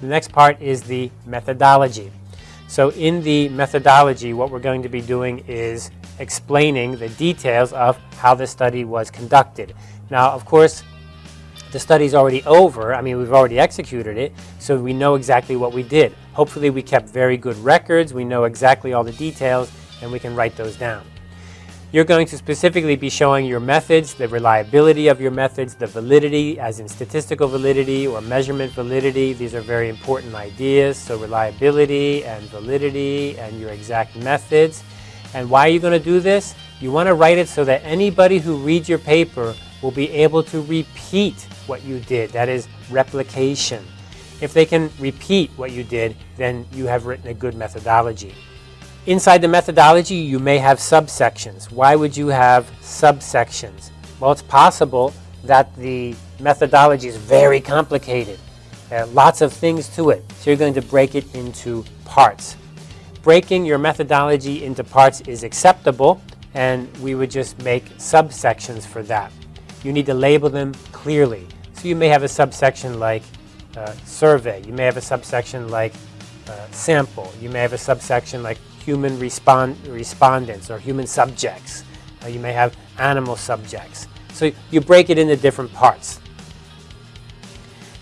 The next part is the methodology. So in the methodology, what we're going to be doing is explaining the details of how the study was conducted. Now, of course, the study's already over. I mean, we've already executed it, so we know exactly what we did. Hopefully, we kept very good records. We know exactly all the details, and we can write those down. You're going to specifically be showing your methods, the reliability of your methods, the validity, as in statistical validity or measurement validity. These are very important ideas. So reliability and validity and your exact methods. And why are you going to do this? You want to write it so that anybody who reads your paper will be able to repeat what you did. That is replication. If they can repeat what you did, then you have written a good methodology. Inside the methodology, you may have subsections. Why would you have subsections? Well, it's possible that the methodology is very complicated. There are lots of things to it, so you're going to break it into parts. Breaking your methodology into parts is acceptable, and we would just make subsections for that. You need to label them clearly. So you may have a subsection like uh, survey. You may have a subsection like uh, sample. You may have a subsection like human respond respondents or human subjects. Uh, you may have animal subjects. So you break it into different parts.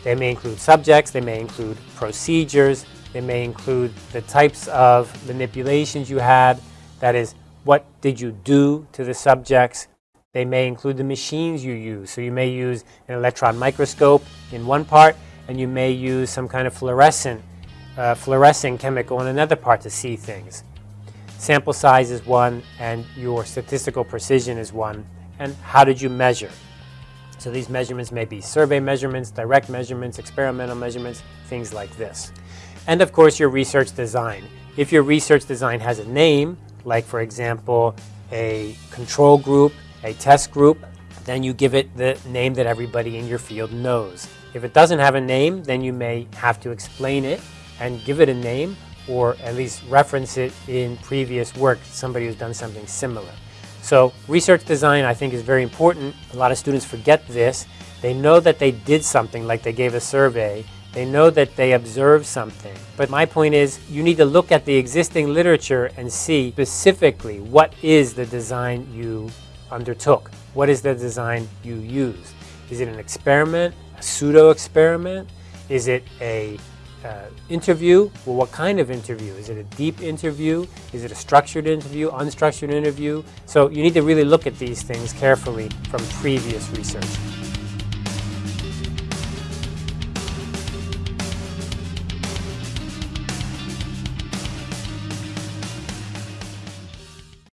They may include subjects, they may include procedures, they may include the types of manipulations you had, that is, what did you do to the subjects. They may include the machines you use. So you may use an electron microscope in one part, and you may use some kind of fluorescent, uh, fluorescing chemical in another part to see things sample size is one, and your statistical precision is one, and how did you measure? So these measurements may be survey measurements, direct measurements, experimental measurements, things like this. And of course your research design. If your research design has a name, like for example a control group, a test group, then you give it the name that everybody in your field knows. If it doesn't have a name, then you may have to explain it and give it a name or at least reference it in previous work, somebody who's done something similar. So research design I think is very important. A lot of students forget this. They know that they did something like they gave a survey. They know that they observed something. But my point is you need to look at the existing literature and see specifically what is the design you undertook. What is the design you used? Is it an experiment, a pseudo experiment? Is it a uh, interview, well, what kind of interview? Is it a deep interview? Is it a structured interview, unstructured interview? So you need to really look at these things carefully from previous research.